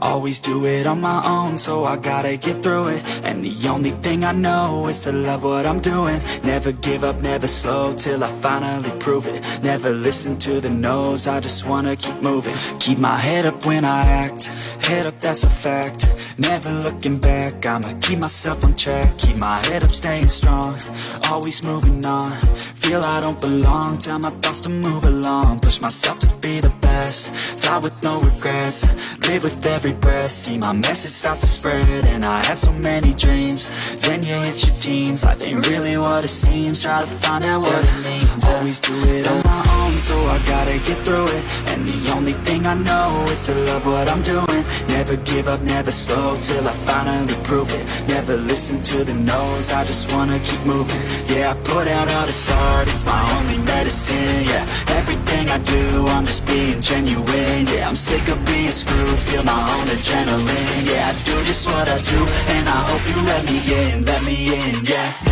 Always do it on my own, so I gotta get through it. And the only thing I know is to love what I'm doing. Never give up, never slow, till I finally prove it. Never listen to the no's, I just wanna keep moving. Keep my head up when I act, head up that's a fact Never looking back, I'ma keep myself on track. Keep my head up, staying strong, always moving on. Feel I don't belong, tell my thoughts to move along. Push myself to be the best, die with no regrets. Live with every breath, see my message start to spread And I had so many dreams, then you hit your teens. Life ain't really what it seems, try to find out what it means. Always do it own, so I gotta get through it. And the only thing I know is to love what I'm doing. Never give up, never slow, till I finally prove it. Never listen to the no's, I just wanna keep moving. Yeah, I put out all this art, it's my only medicine Yeah, everything I do, I'm just being genuine Yeah, I'm sick of being screwed, feel my own adrenaline Yeah, I do just what I do, and I hope you let me in, let me in, yeah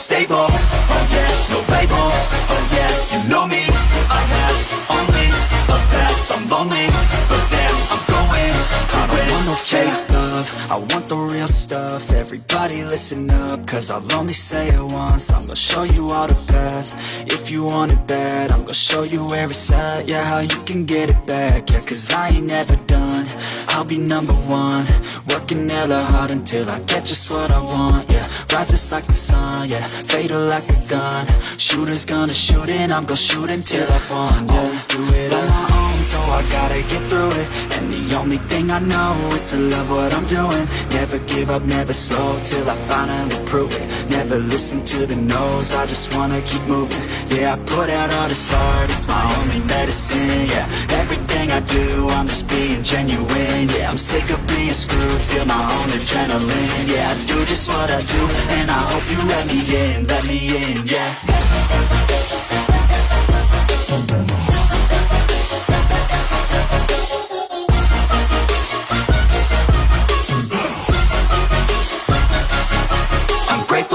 stable, oh yes, no label, oh yeah, you know me, I have only a path, I'm lonely, but damn, I'm going. To win. I want no fake love, I want the real stuff, everybody listen up, cause I'll only say it once, I'm gonna show you all the path, if you want it bad, I'm gonna show you where it's at, yeah, how you can get it back, yeah, cause I ain't never done, I'll be number one, working hella hard until I get just what I want, yeah, rise just like the sun, yeah, fatal like a gun, shooters gonna shoot and I'm gonna shoot until I won, yeah, always do it on my own, so I gotta get through it, and the only thing I know is to love what I'm doing, never give up, never slow, till I finally prove it, never listen to the no's, I just wanna keep moving, yeah, I put out all this art, it's my only medicine, yeah, everything I do, I'm just being genuine, yeah, I'm sick of being screwed, feel my own adrenaline, yeah, I do just what I do, and I hope you let me in, let me in, yeah.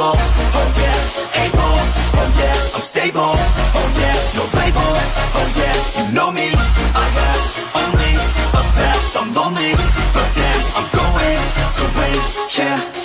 Grateful, oh yeah, able, oh yeah, I'm stable, oh yeah, no label, oh yeah, you know me, I have only a path, I'm lonely, but damn, I'm going to win, yeah.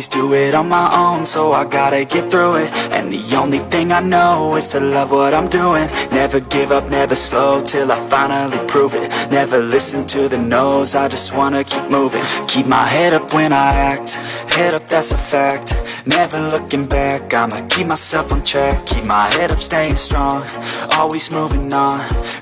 Always do it on my own, so I gotta get through it. And the only thing I know is to love what I'm doing. Never give up, never slow, till I finally prove it. Never listen to the no's, I just wanna keep moving. Keep my head up when I act, head up that's a fact. Never looking back, I'ma keep myself on track. Keep my head up, staying strong, always moving on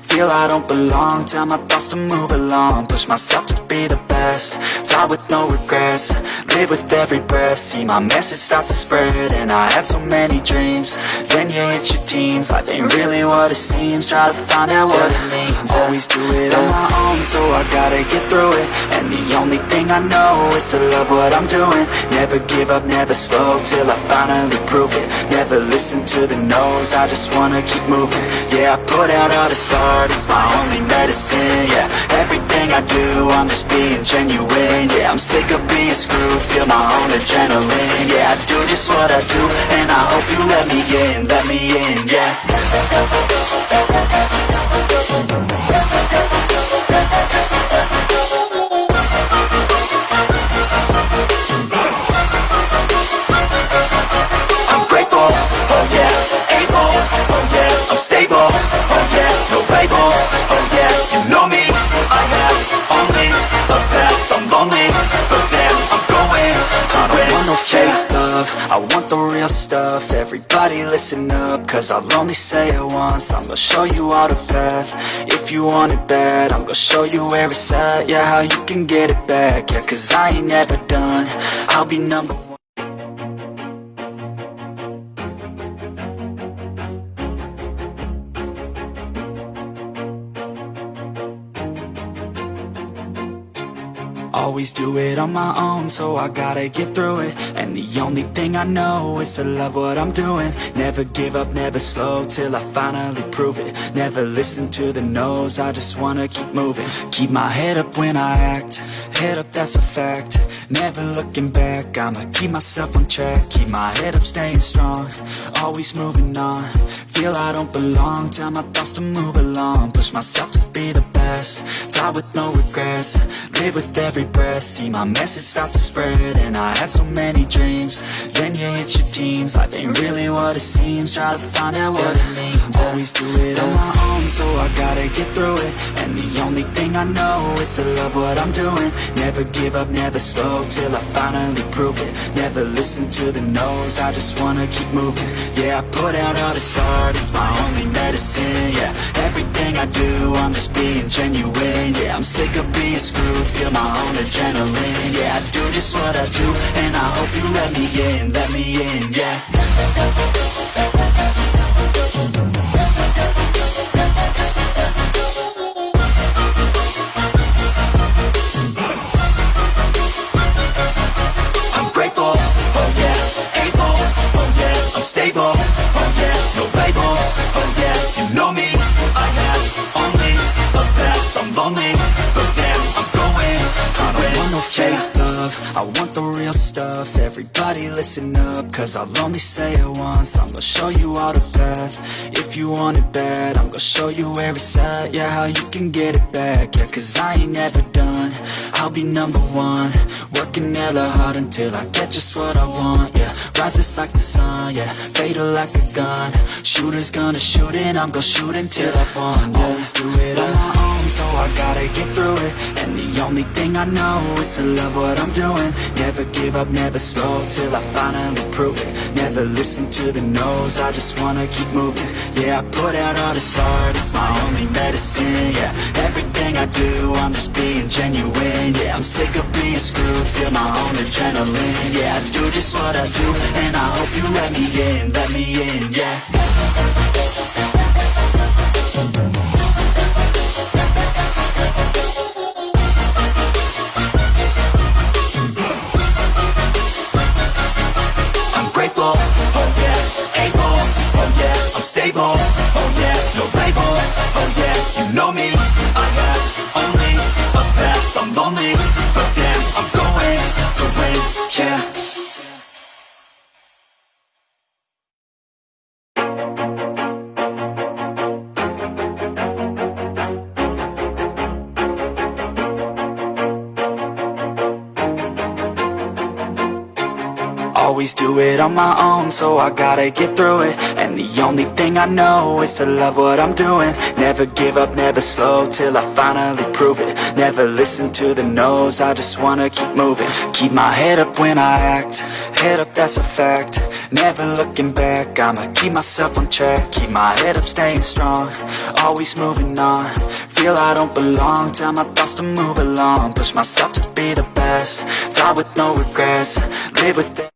Feel I don't belong, tell my thoughts to move along. Push myself to be the best, die with no regrets. Live with every breath, see my message start to spread And I had so many dreams, then you hit your teens. Life ain't really what it seems, try to find out what it means. Always do it on my own, so I gotta get through it. And the only thing I know is to love what I'm doing. Never give up, never slow, till I finally prove it. Never listen to the no's, I just wanna keep moving. Yeah, I put out all this art, it's my only medicine Yeah, everything I do, I'm just being genuine Yeah, I'm sick of being screwed, feel my own adrenaline Yeah, I do just what I do, and I hope you let me in, let me in, yeah. I'm oh oh no fake love, I want the real stuff, everybody listen up, cause I'll only say it once, I'm gonna show you all the path, if you want it bad, I'm gonna show you where it's at, yeah, how you can get it back, yeah, cause I ain't never done, I'll be number Always do it on my own, so I gotta get through it. And the only thing I know is to love what I'm doing. Never give up, never slow, till I finally prove it. Never listen to the no's, I just wanna keep moving. Keep my head up when I act, head up that's a fact. Never looking back, I'ma keep myself on track. Keep my head up, staying strong, always moving on Feel I don't belong, tell my thoughts to move along. Push myself to be the best, die with no regrets. Live with every breath, see my message start to spread And I had so many dreams, then you hit your teens. Life ain't really what it seems, try to find out what it means. Always do it on my own, so I gotta get through it. And the only thing I know is to love what I'm doing. Never give up, never slow, till I finally prove it. Never listen to the no's, I just wanna keep moving. Yeah, I put out all this art, it's my only medicine Yeah, everything I do, I'm just being genuine Yeah, I'm sick of being screwed, feel my own adrenaline Yeah, I do just what I do, and I hope you let me in, let me in, yeah lonely, but damn, I'm going, I don't want no fake love, I want the real stuff, everybody listen up, cause I'll only say it once, I'm gonna show you all the path, if you want it bad, I'm gonna show you where it's at, yeah, how you can get it back, yeah, cause I ain't never done, I'll be number one, working hella hard until I get just what I want, yeah, rises like the sun, yeah, fatal like a gun, shooters gonna shoot and I'm gonna shoot until I won, yeah, always do it on my own, so I gotta get through it, and the only thing I know is to love what I'm doing, never give up, never slow, till I finally prove it, never listen to the no's, I just wanna keep moving, yeah, I put out all this art, it's my only medicine, yeah, everything I do, I'm just being genuine, yeah, I'm sick of being screwed, feel my own adrenaline, yeah, I do just what I do, and I hope you let me in, let me in, yeah. I'm grateful, oh oh stable, oh yeah, no label, oh yeah, you know me, I have only a path, I'm lonely, but damn, I'm going to win, yeah. Always do it on my own, so I gotta get through it. And the only thing I know is to love what I'm doing. Never give up, never slow, till I finally prove it. Never listen to the no's, I just wanna keep moving. Keep my head up when I act, head up that's a fact. Never looking back, I'ma keep myself on track. Keep my head up, staying strong, always moving on. Feel I don't belong, tell my thoughts to move along. Push myself to be the best, die with no regrets Live with it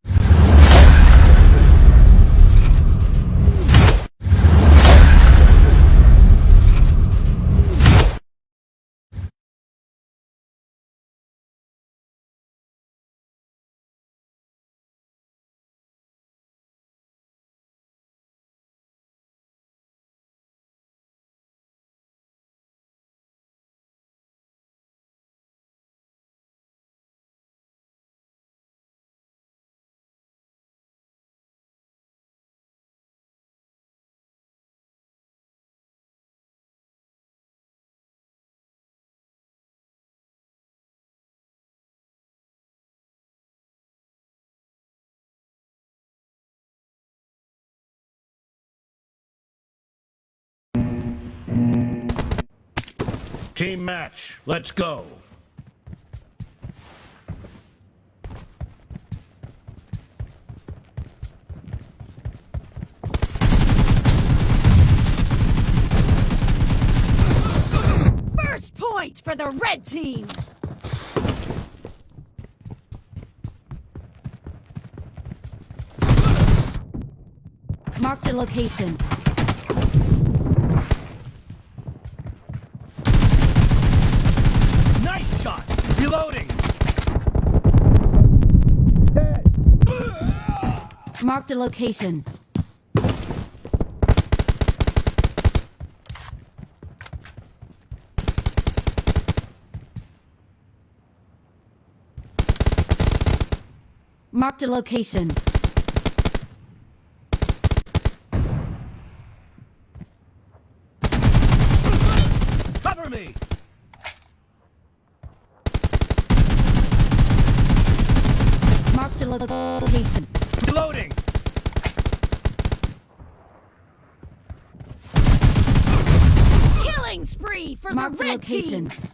Team match, let's go. First point for the red team! Marked a location. Nice shot. Reloading. Marked a location. Marked a location. Cover me! Marked a lo- location. Reloading! Killing spree for Marked the a red location. team.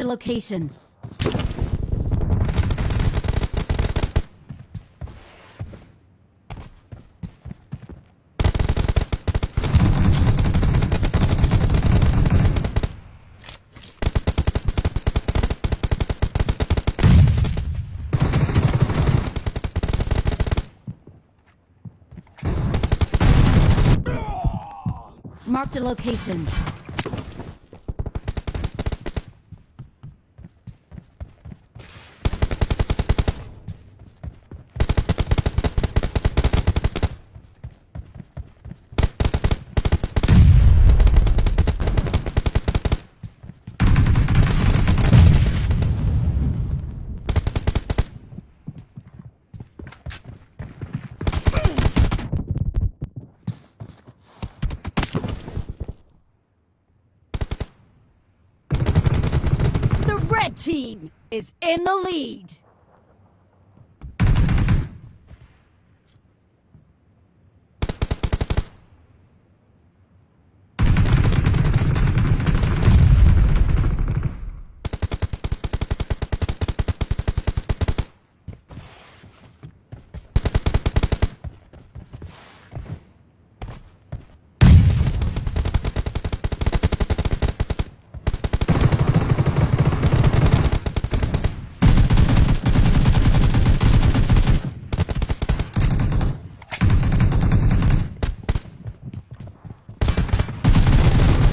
A location. Marked a location. The red team is in the lead.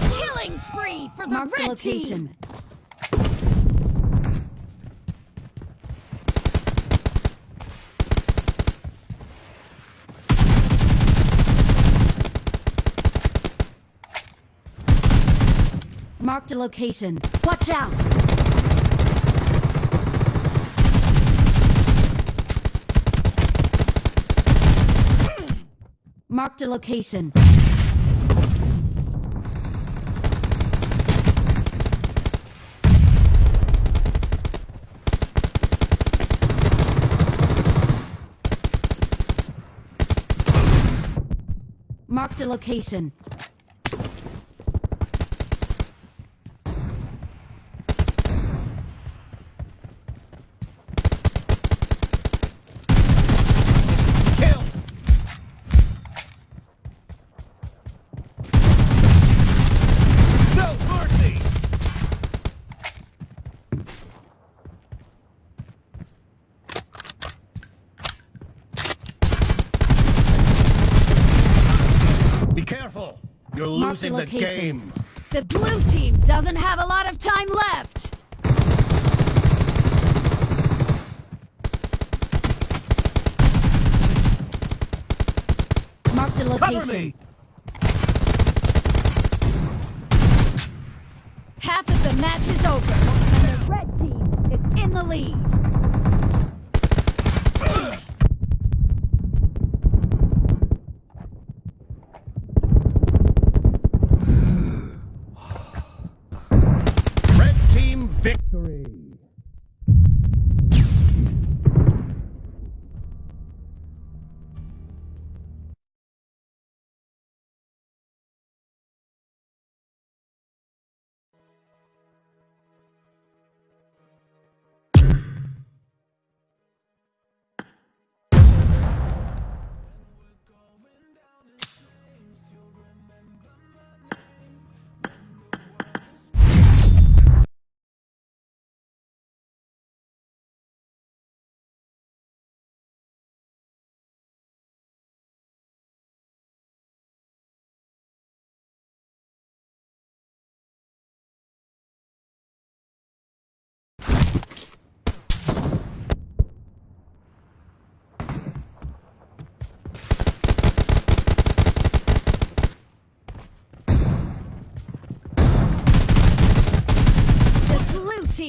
Killing spree team. Marked a location. Watch out! Marked a location. Location. Kill! No mercy! Be careful! You're the the location. game. The blue team doesn't have a lot of time left. Marked a Cover me! Half of the match is over, and the red team is in the lead.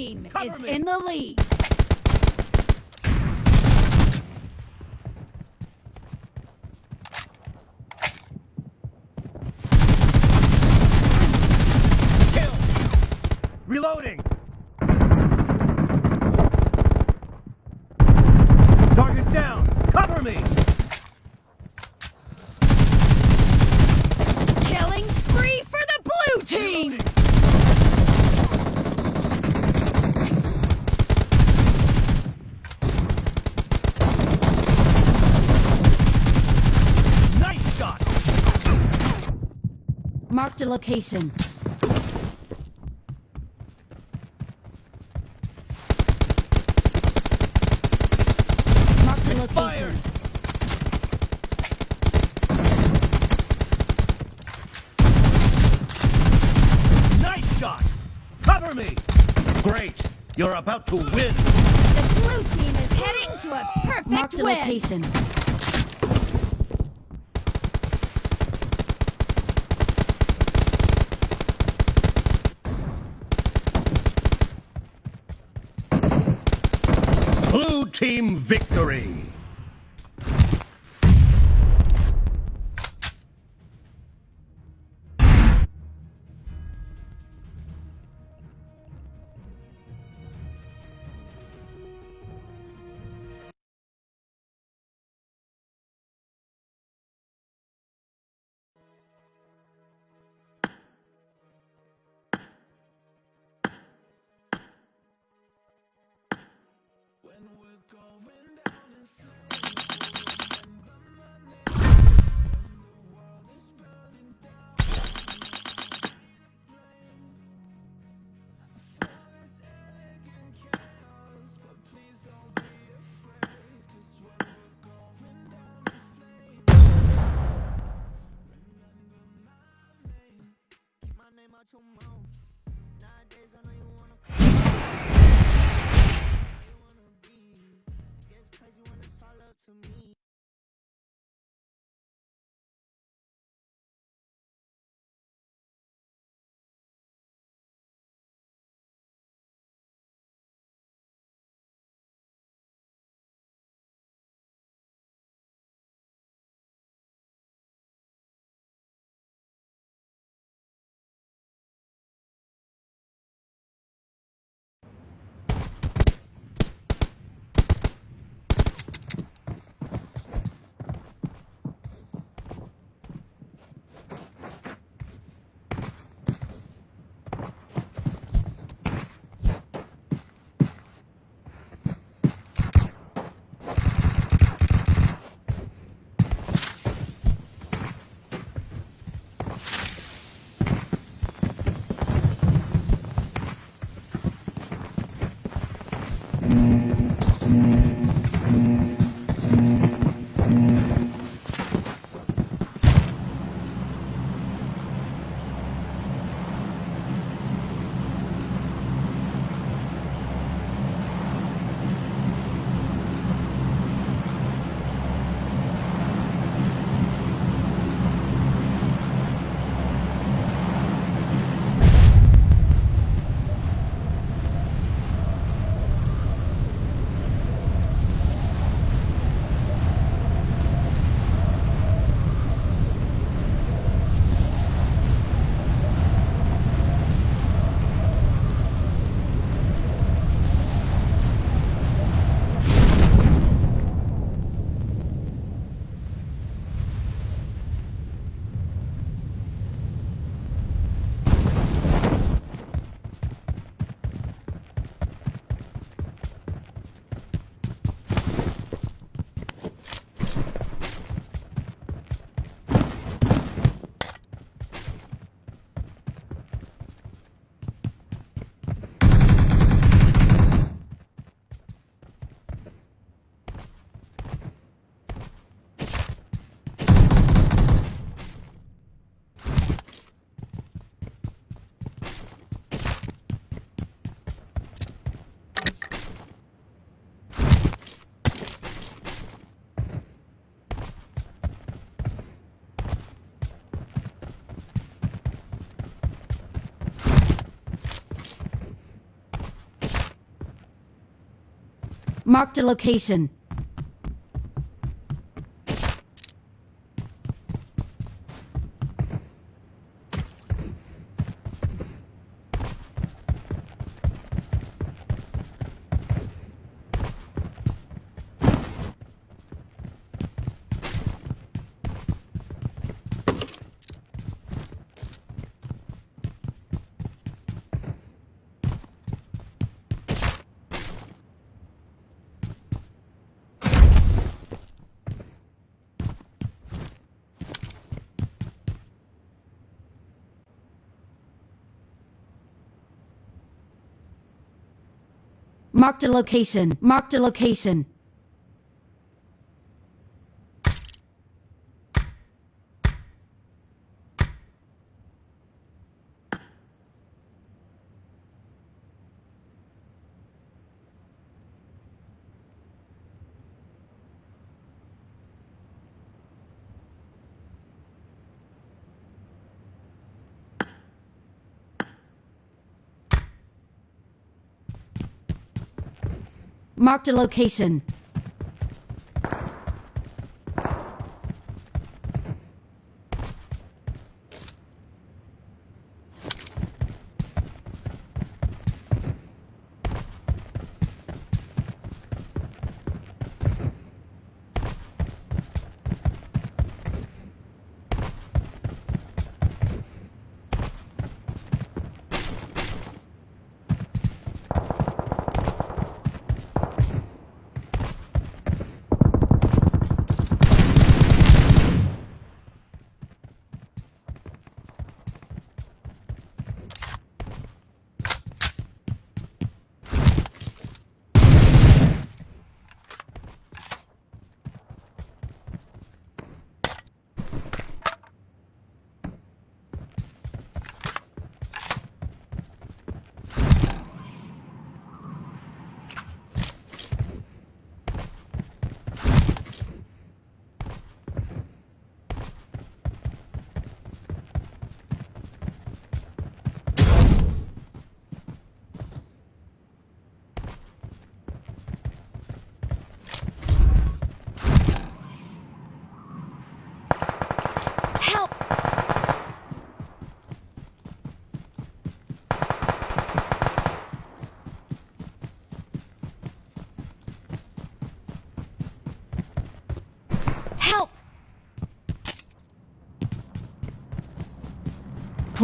team Cover is me. in the lead. Location. Marked a Expired! location. Nice shot! Cover me! Great! You're about to win! The blue team is heading to a perfect Marked a win. location. Blue team victory! To me. Marked a location. Marked a location. Marked a location. Marked a location.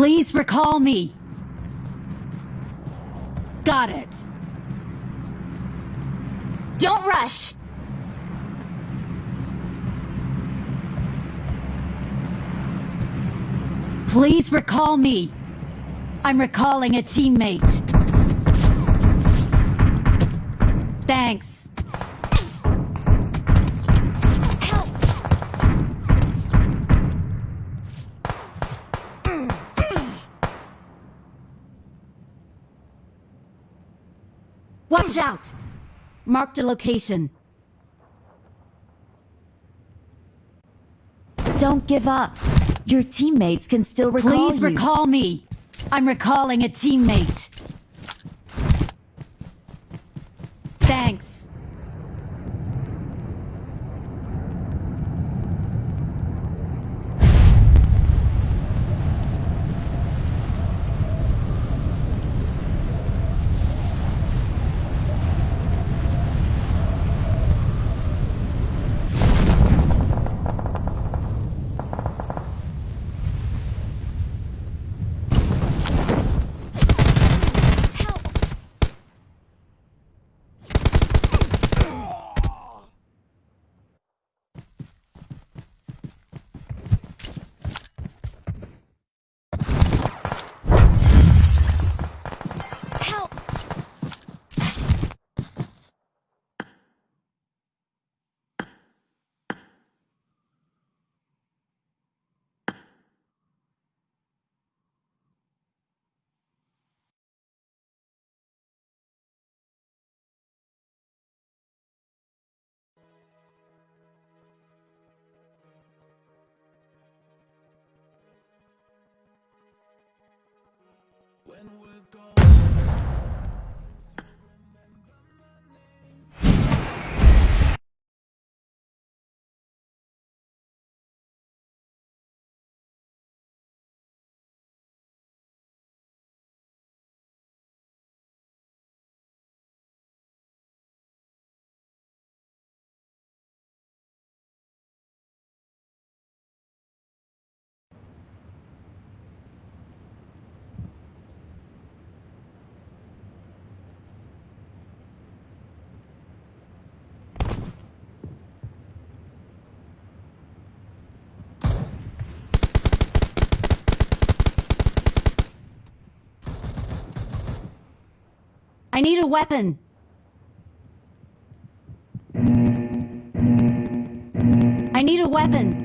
Please recall me. Got it. Don't rush! Please recall me. I'm recalling a teammate. Thanks. Watch out! Marked a location. Don't give up. Your teammates can still recall Please you. recall me. I'm recalling a teammate. When we're gone, I need a weapon. I need a weapon.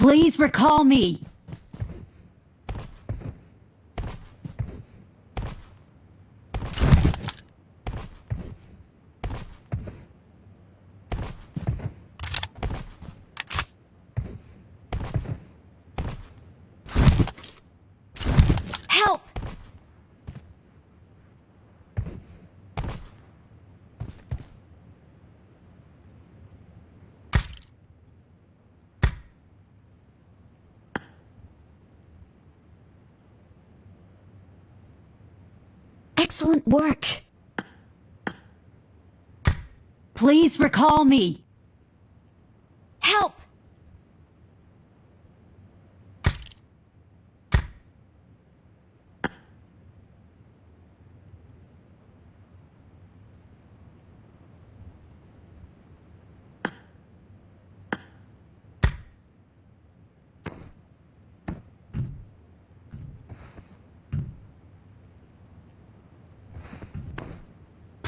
Please recall me. Excellent work. Please recall me.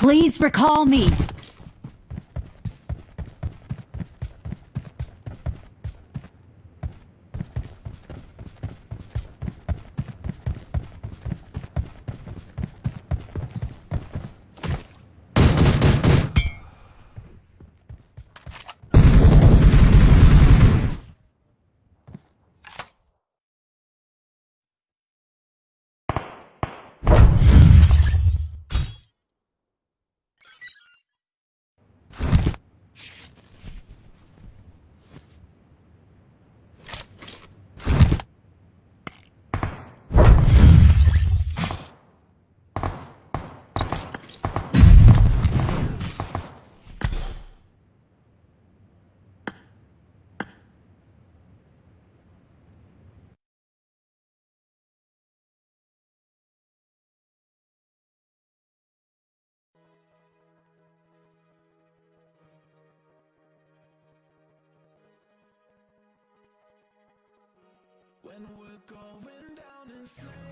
Please recall me. when we're going down in flames.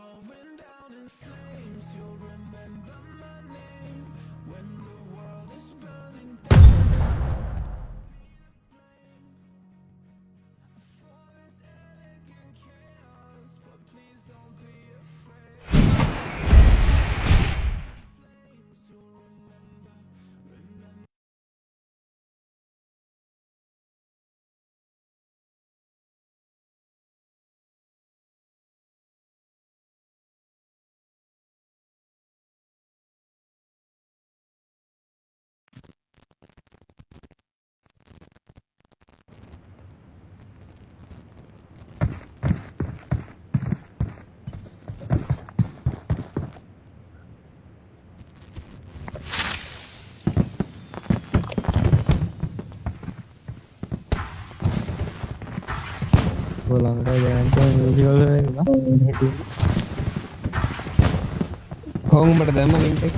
going down in flames Lanka Jayantha musical කොහොමට දැම්ම link එක.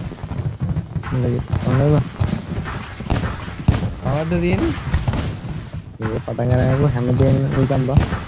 හොඳද කවද්ද තියෙන්නේ? මේ පටන් ගන්න හැමදේම නිකන් බා.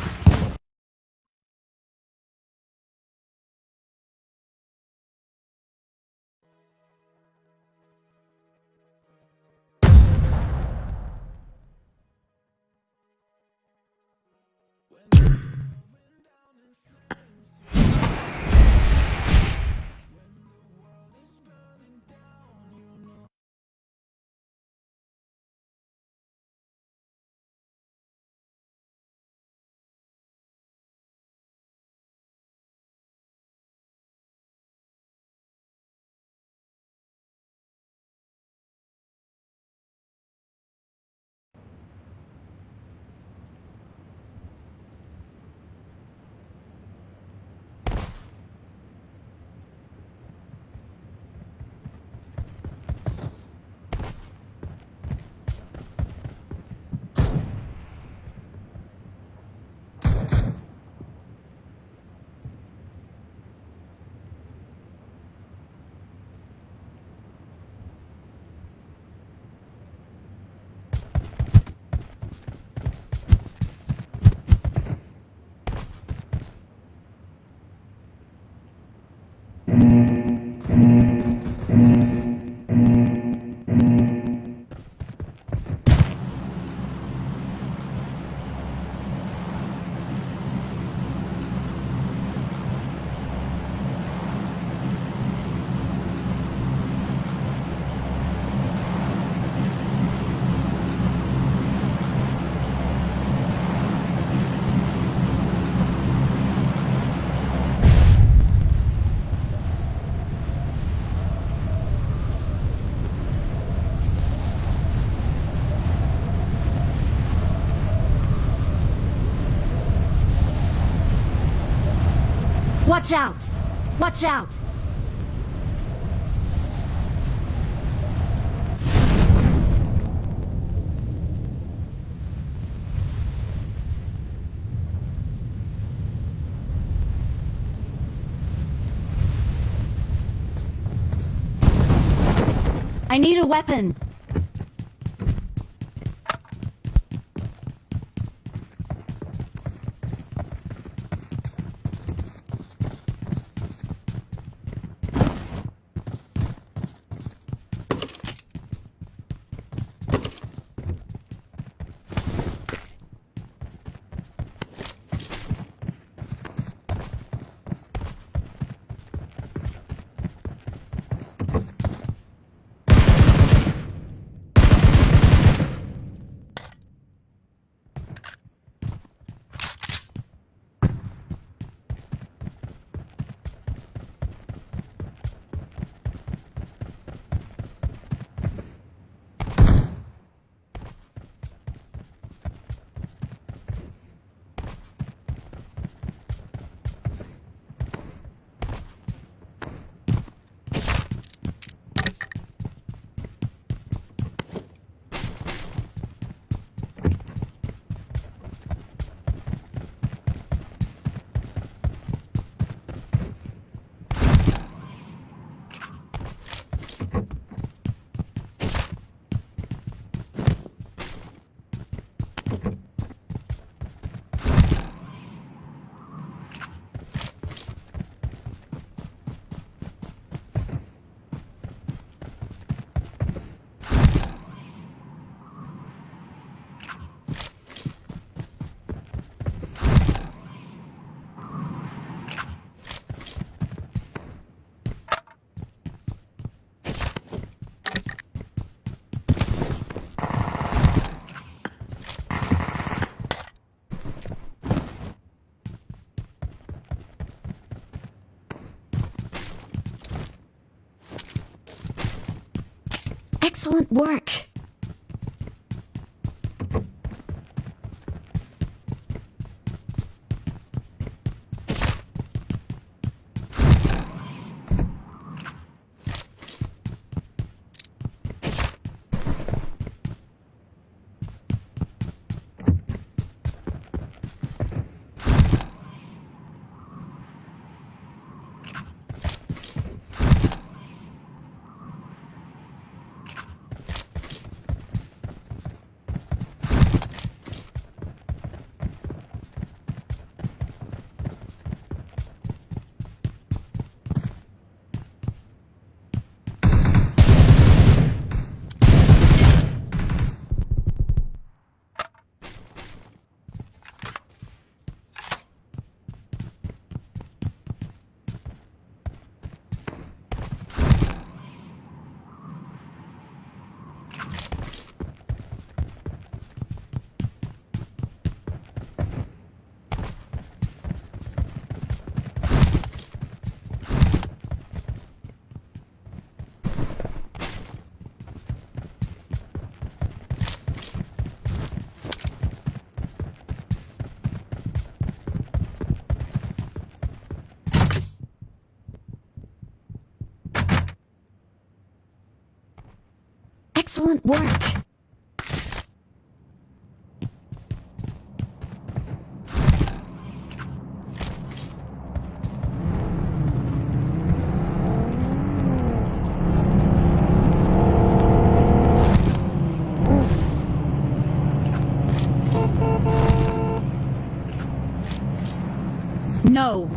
Watch out! Watch out! I need a weapon. Excellent work. Excellent work. No.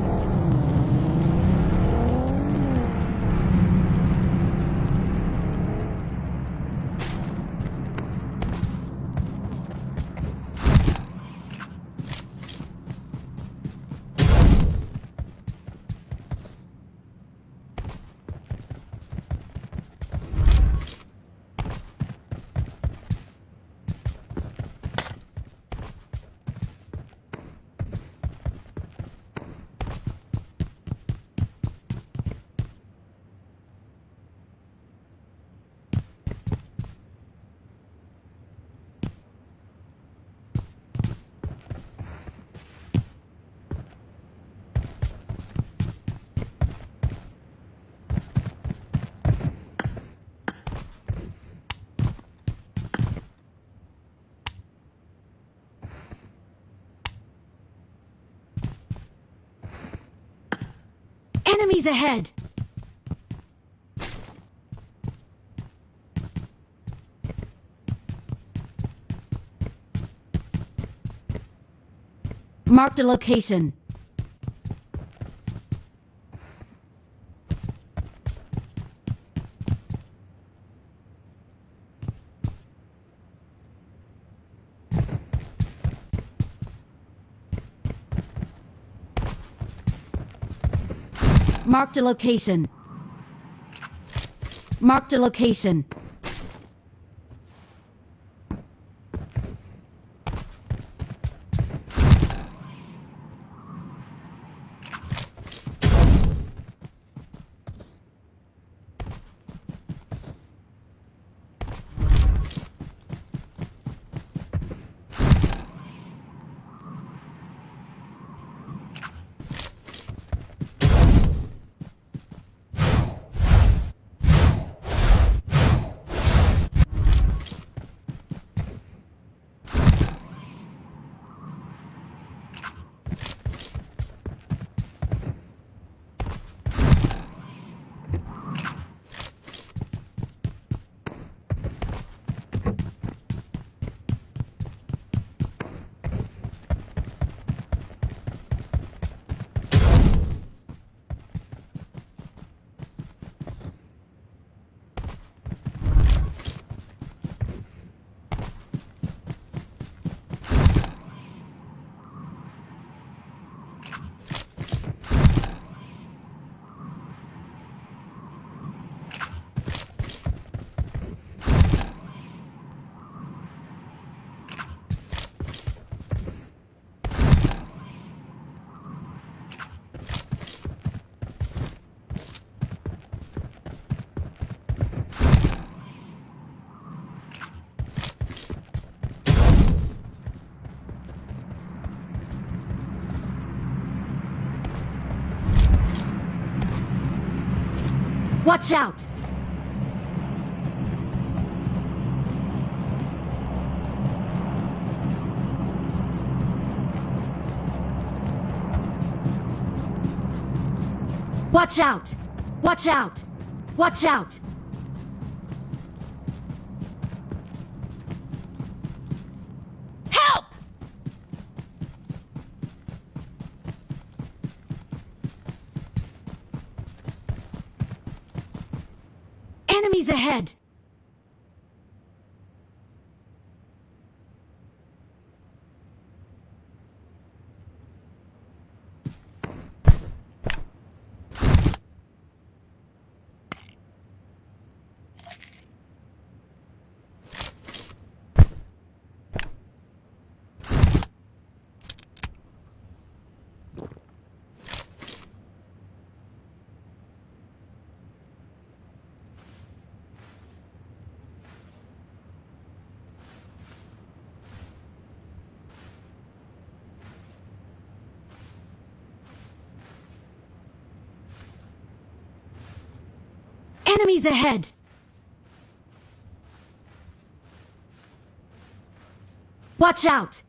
Enemies ahead! Marked a location. Marked a location. Marked a location. Watch out! Watch out! Watch out! Watch out! Enemies ahead! Enemies ahead! Watch out!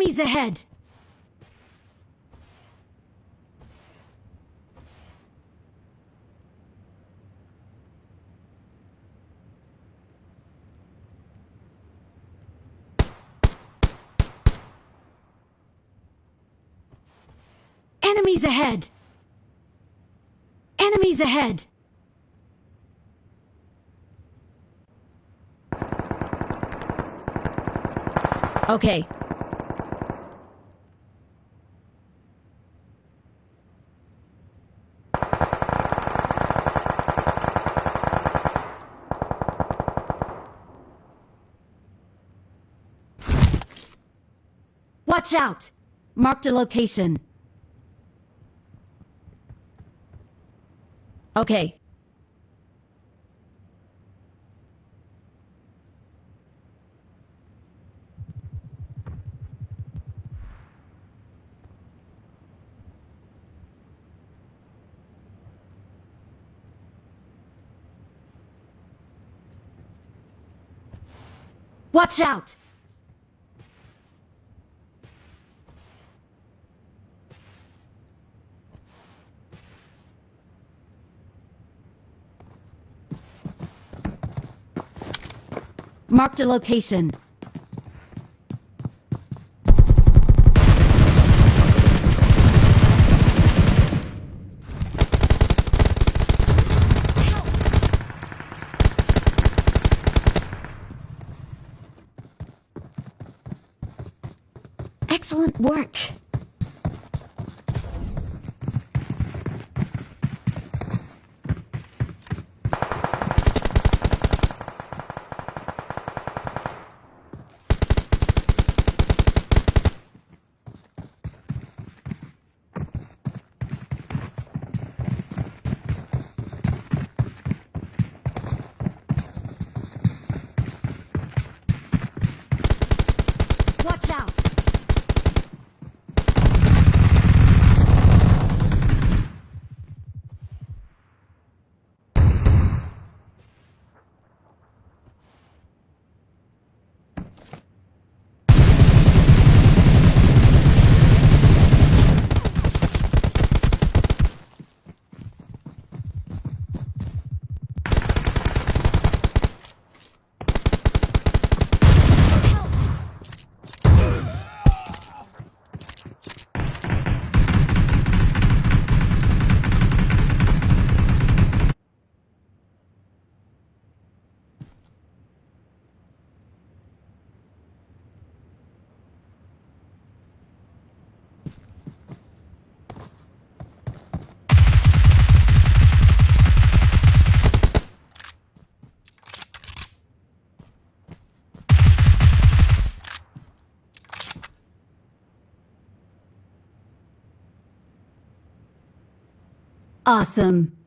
Enemies ahead! Enemies ahead! Enemies ahead! Okay, Watch out! Marked a location. Okay. Watch out! Marked a location. Excellent work. Watch out! Awesome.